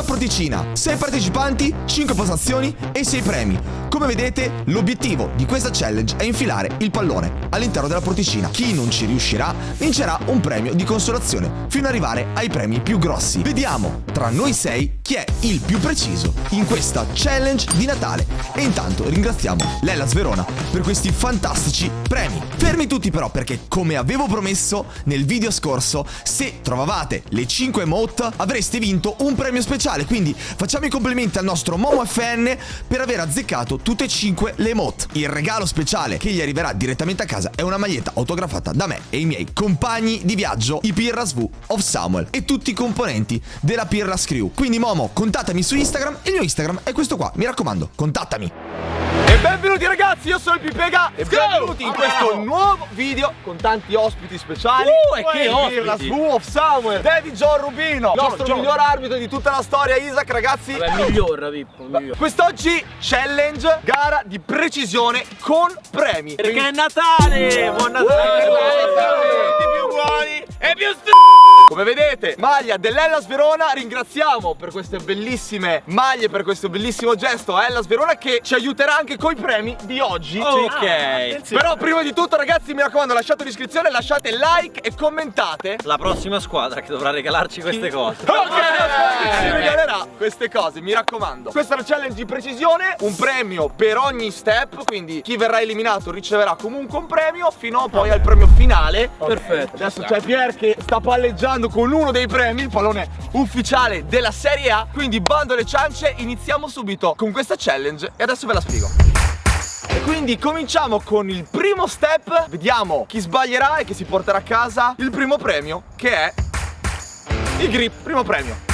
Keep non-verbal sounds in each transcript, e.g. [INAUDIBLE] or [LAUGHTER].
una porticina, 6 partecipanti, 5 postazioni e 6 premi. Come vedete, l'obiettivo di questa challenge è infilare il pallone all'interno della porticina. Chi non ci riuscirà vincerà un premio di consolazione fino ad arrivare ai premi più grossi. Vediamo tra noi 6 chi è il più preciso in questa challenge di Natale. E intanto ringraziamo Lellas Verona per questi fantastici premi. Fermi tutti però perché come avevo promesso nel video scorso, se trovavate le 5 emote avreste vinto un premio speciale. Quindi facciamo i complimenti al nostro Momo FN per aver azzeccato tutte e 5 le emote. Il regalo speciale che gli arriverà direttamente a casa è una maglietta autografata da me e i miei compagni di viaggio, i Pirras V of Samuel e tutti i componenti della Pirras Crew. Quindi Momo, contattami su Instagram, il mio Instagram è questo qua, mi raccomando, contattami. E benvenuti ragazzi, io sono il Pipega e benvenuti in questo nuovo video con tanti ospiti speciali Uh, e che ospiti! La Swoo of Samuel, David John Rubino, il nostro John. miglior arbitro di tutta la storia, Isaac ragazzi Vabbè, miglior, Pippo, miglior. Quest'oggi challenge, gara di precisione con premi Perché è Natale! Buon Natale! E più st... Come vedete, maglia dell'Ellas Verona, ringraziamo per queste bellissime maglie, per questo bellissimo gesto a Ellas Verona che ci aiuterà anche coi premi di oggi. Ok. Però prima di tutto ragazzi mi raccomando lasciate un'iscrizione, lasciate like e commentate La prossima squadra che dovrà regalarci queste cose. Ok, ci regalerà queste cose, mi raccomando. Questa è la challenge di precisione, un premio per ogni step, quindi chi verrà eliminato riceverà comunque un premio fino poi al premio finale. Perfetto. Adesso c'è Pier che sta palleggiando con uno dei premi, il pallone ufficiale della Serie A. Quindi bando alle ciance, iniziamo subito con questa challenge e adesso ve la spiego. Quindi cominciamo con il primo step Vediamo chi sbaglierà e chi si porterà a casa il primo premio Che è il grip, primo premio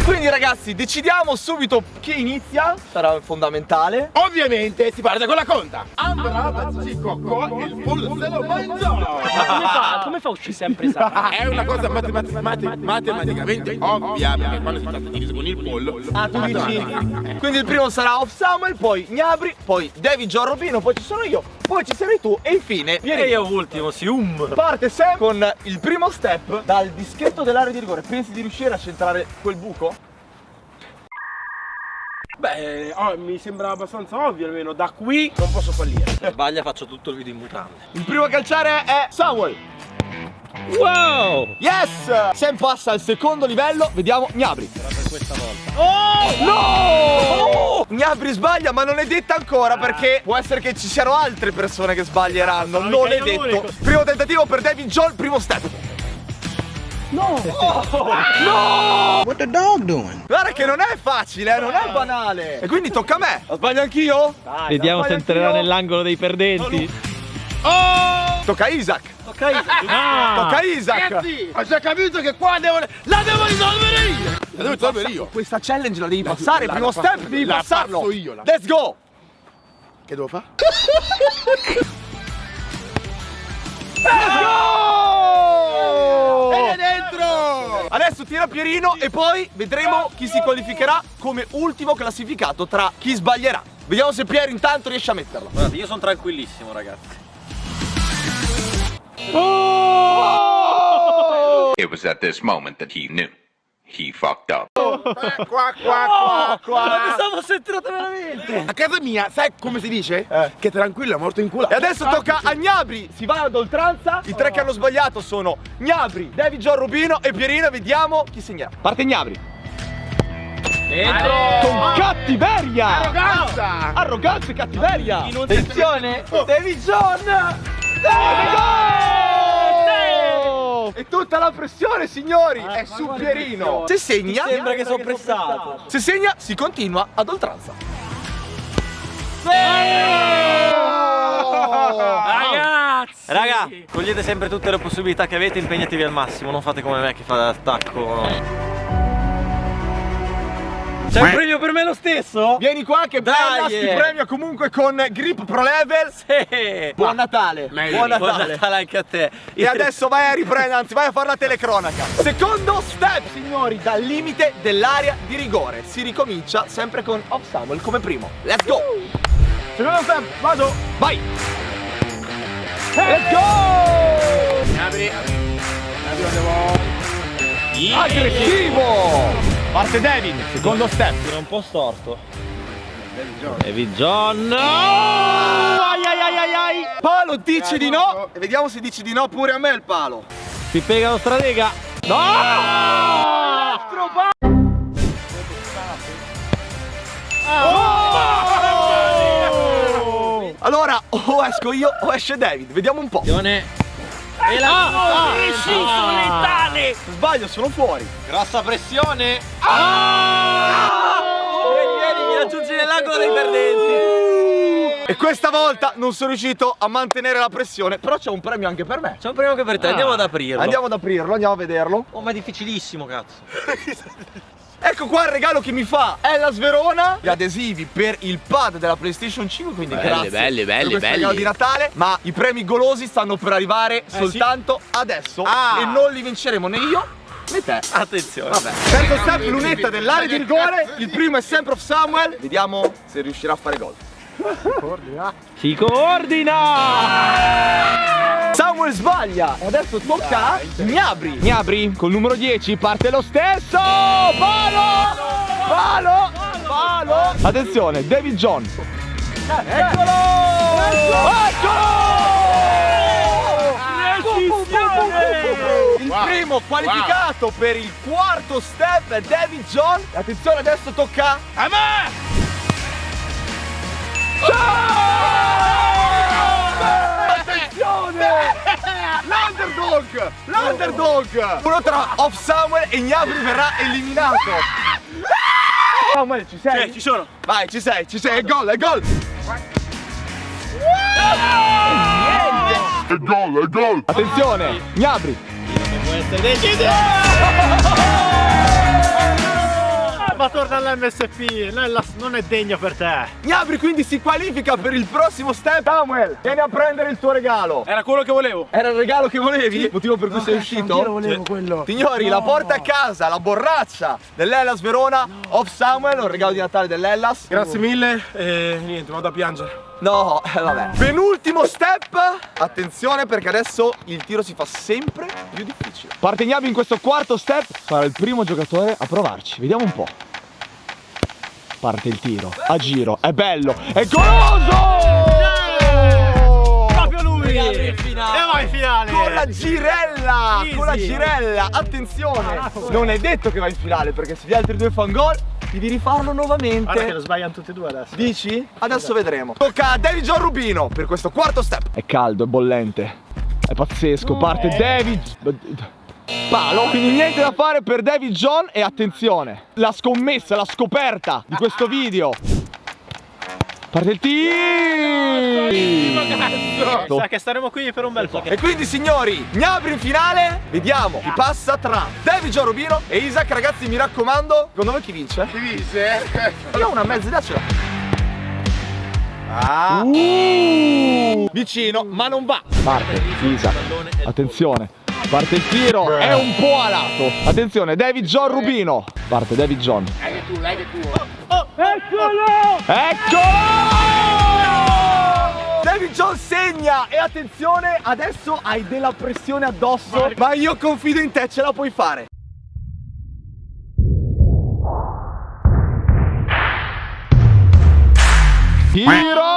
e quindi ragazzi decidiamo subito chi inizia Sarà fondamentale Ovviamente si parte con la conta. Andrà da Cicocco il pollo se lo mangiò. Ma come fa? Come fa a uscire sempre sa? [LAUGHS] È una cosa matematic- mate- matematicamente ovvia perché quando si tratta di riso con il pollo. Ah tu dici Quindi il primo sarà Off Samuel Poi Gnabri Poi David John Robino Poi ci sono io Poi ci sarai tu E infine E Vieni io ultimo, si um. Parte Sam con il primo step dal dischetto dell'area di rigore. Pensi di riuscire a centrare quel buco? Beh, oh, mi sembra abbastanza ovvio almeno. Da qui non posso fallire. Sbaglia, faccio tutto il video in mutande. Il primo a calciare è Samuel. Wow! Yes! Sam passa al secondo livello. Vediamo Gnabri. Era per questa volta. Oh! No! Gnabri sbaglia, ma non è detta ancora perché può essere che ci siano altre persone che sbaglieranno. Non è detto. Primo tentativo per David John, primo step. No! no! What the dog doing? Guarda che non è facile, eh, non è banale. E quindi tocca a me. La sbaglio anch'io? Vediamo se entrerà nell'angolo dei perdenti. Oh! Tocca a Isaac. Ok. Ah! Tocca a Isaac. Ragazzi, già capito che qua devo. La devo risolvere io! La devo risolvere io. Questa challenge la devi passare, la- primo la step devi la passarlo. io, la- Let's go. Che devo fare? Let's go! E dentro! Adesso tira Pierino e poi vedremo chi si qualificherà come ultimo classificato tra chi sbaglierà. Vediamo se Pier intanto riesce a metterlo. Guardate, io sono tranquillissimo, ragazzi. It was at this moment that he knew. He fucked up. Eh, qua, qua, qua, qua. Pensavo se entrate veramente. A casa mia, sai come si dice? Che tranquillo è morto in culo. E adesso tocca a Gnabri, si va ad oltranza. I tre che hanno sbagliato sono Gnabri, David John Rubino e Pierino. Vediamo chi segnerà. Parte Gnabri. Dentro. Con cattiveria! Arroganza! Arroganza e cattiveria! Attenzione. David John! E tutta la pressione, signori, è su Pierino. Se segna, Sembra che sono pressato. se segna, si continua ad oltranza. Ragazzi! Raga, cogliete sempre tutte le possibilità che avete, impegnatevi al massimo, non fate come me che fa l'attacco. C'è un premio per me lo stesso? Vieni qua che Dai, Bellas ti eh. premia comunque con Grip Pro Level. Sì. Buon Natale. Meglio. Buon Buon Natale. Natale anche a te. E adesso vai a riprendere, anzi vai a fare la telecronaca. Secondo step, signori, dal limite dell'area di rigore. Si ricomincia sempre con Off Samuel come primo. Let's go! Secondo step, vado! Vai! Let's go! Apri. Apri. Aggressivo! Parte David, secondo step. Tira un po' storto. David John. No! Ai ai ai ai ai! Palo dice di no e vediamo se dice di no pure a me il palo. Si pega lo stratega. No! Altro palo! Oh! Allora, o esco io o esce David, vediamo un po'. E la preciso, letale! Sbaglio, sono fuori. Grossa pressione. Vieni, vieni, mi raggiungi nell'angolo dei perdenti. E questa volta non sono riuscito a mantenere la pressione, però c'è un premio anche per me. C'è un premio anche per te, andiamo ad aprirlo. Andiamo ad aprirlo, andiamo a vederlo. Oh, ma è difficilissimo, cazzo. [LAUGHS] Ecco qua il regalo che mi fa Ella Sverona Gli adesivi per il pad della PlayStation 5 Quindi Belli, grazie belli, belli, belli. regalo di Natale Ma i premi golosi stanno per arrivare soltanto adesso Ah. E non li vinceremo né io né te. Attenzione. Vabbè. Terzo step, lunetta dell'area di rigore Il primo è sempre off Samuel. Vediamo se riuscirà a fare gol. Si coordina. Samuel sbaglia. E adesso tocca a Gnabri Gnabri col numero 10 parte lo stesso. Palo! Palo! Palo! Attenzione David John. Eccolo! Eccolo! Il primo qualificato per il quarto step è David John. Attenzione adesso tocca A me! Attenzione! [LAUGHS] L'underdog! L'underdog! Uno tra Off Samuel e Gnabry verrà eliminato! [LAUGHS] Samuel, ci sei? Sì, ci sono. Vai, ci sei, ci sei, è gol, è gol! È gol, è gol! Attenzione, Gnabry! Può essere deciso. [LAUGHS] Ma torna all'MSP, non non è degno per te. Gnabry quindi si qualifica per il prossimo step! Samuel, vieni a prendere il tuo regalo! Era quello che volevo. Era il regalo che volevi? Motivo per cui sei uscito? Io volevo quello. Signori, la porta a casa, la borraccia dell'Ellas Verona, off Samuel, un regalo di Natale dell'Ellas. Grazie mille e niente, vado a piangere. No, eh, vabbè. Penultimo step. Attenzione perché adesso il tiro si fa sempre più difficile. Parte Gnabry in questo quarto step. Sarà il primo giocatore a provarci. Vediamo un po'. Parte il tiro. A giro. È bello. È goloso! Proprio lui. E vai in finale. Con la girella! Easy. Con la girella! Attenzione! Non è detto che va in finale perché se gli altri due fanno gol, devi rifarlo nuovamente. sbagliano tutti e due adesso. Dici? Adesso vedremo. Tocca a David John Rubino per questo quarto step. È caldo, è bollente. È pazzesco. Parte David. Palo. Quindi niente da fare per David John. E attenzione, la scommessa, la scoperta di questo video. Parte il tiro. Sa che staremo qui per un bel po'. E quindi signori, Gnabri in finale, vediamo chi passa tra David John Rubino e Isaac, ragazzi mi raccomando, secondo voi chi vince? Ti dice? [LAUGHS] Io ho una mezza idea ce l'ho. Ah. Uh, vicino, ma non va. Parte Isaac. Attenzione. Parte il tiro, è un po' a lato. Attenzione, David John Rubino. Parte David John. Tu. Eccolo! David John segna e attenzione, adesso hai della pressione addosso, ma io confido in te, ce la puoi fare. Tiro!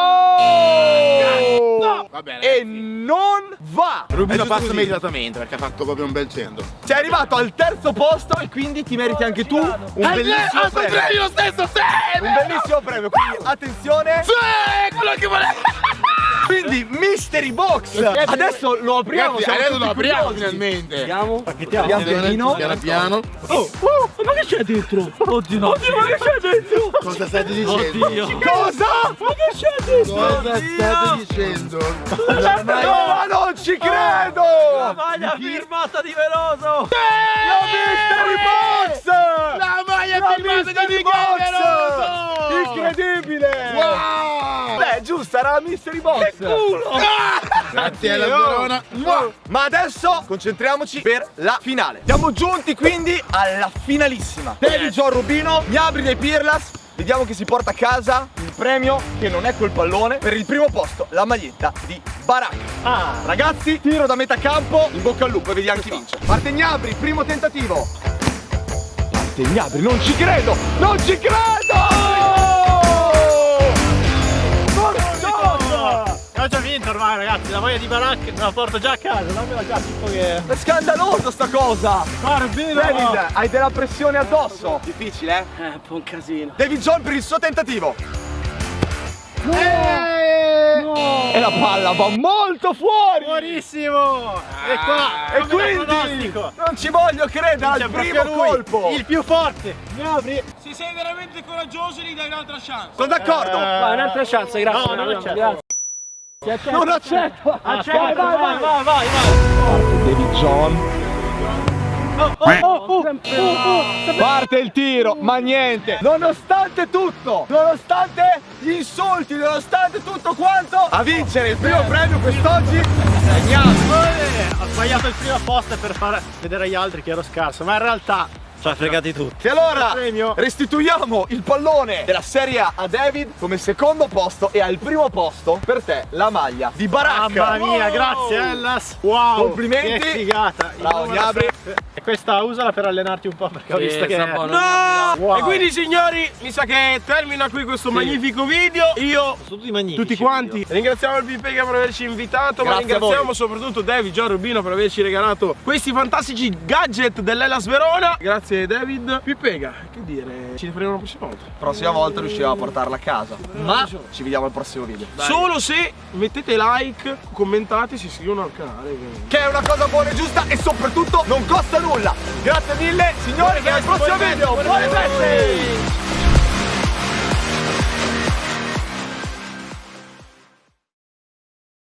Va bene. E non va! Rubino passa così. immediatamente perché ha fatto proprio un bel centro. Sei arrivato al terzo posto e quindi ti meriti anche tu un bellissimo premio. lo stesso, sì! Un bellissimo premio, quindi attenzione. Sì, quello che volevo! [LAUGHS] Quindi Mystery Box Adesso lo apriamo Ragazzi, siamo adesso lo apriamo curiosi. finalmente. Pian pianino Piano piano. Ma che c'è dentro? Oddio no. Oddio, ma che c'è dentro? Cosa state dicendo? Oddio. Cosa? Ma che dentro? Cosa state dicendo? No ma non ci credo La maglia firmata di Veloso. La Mystery Box La maglia La firmata di Box Incredibile Wow! Beh giusto era la Mystery Box Grazie alla Verona. Ma adesso concentriamoci per la finale. Siamo giunti quindi alla finalissima. David John Rubino, Gnabri dei Pirlas. Vediamo chi si porta a casa il premio, che non è quel pallone, per il primo posto, la maglietta di Baracca. Ah, ragazzi, tiro da metà campo, in bocca al lupo e vediamo chi vince. Parte Gnabri, primo tentativo. parte Gnabri, non ci credo! Non ci credo! Ormai ragazzi, la voglia di baracca me la porto già a casa, dammela già tipo che... È scandaloso sta cosa! Barbino! David, hai della pressione addosso! Difficile, eh? È un po' un casino. David John per il suo tentativo! Eh! E la palla va molto fuori! Buonissimo! E qua! E come da quindi non ci voglio credere al primo colpo! Il più forte! Mi apri! Se sei veramente coraggioso gli dai un'altra chance. Sono d'accordo! Vai, un'altra chance, grazie. No, non accetto. Grazie. Non accetto! Accetto, vai, vai, vai, vai, vai. David John Oh, oh, oh, oh. Parte il tiro, ma niente Nonostante tutto Nonostante gli insulti Nonostante tutto quanto A vincere il primo premio quest'oggi. Eh, Ho sbagliato il primo post per far vedere agli altri che ero scarso, ma in realtà Ci ha fregati tutti. E allora Premio. restituiamo il pallone della Serie A a David come secondo posto e al primo posto per te la maglia di Baracca Mamma mia, grazie Ellas! Wow! Complimenti. Che figata! Bravo, sette. E questa usala per allenarti un po' perché ho visto che... No! Wow. E quindi signori, mi sa che termina qui questo magnifico video. Io Sono tutti magnifici. tutti quanti ringraziamo il Pipega per averci invitato, ma Grazie a ringraziamo soprattutto David Gian Rubino per averci regalato questi fantastici gadget dell'Elas Verona. Grazie David. Pipega, che dire, ci rifaremo la prossima volta. Prossima volta riusciremo a portarla a casa. Ma ci vediamo al prossimo video. Solo se mettete like, commentate, si iscrivono al canale. Che è una cosa buona e giusta e soprattutto non costa nulla. Grazie mille signori e al prossimo video. Buone feste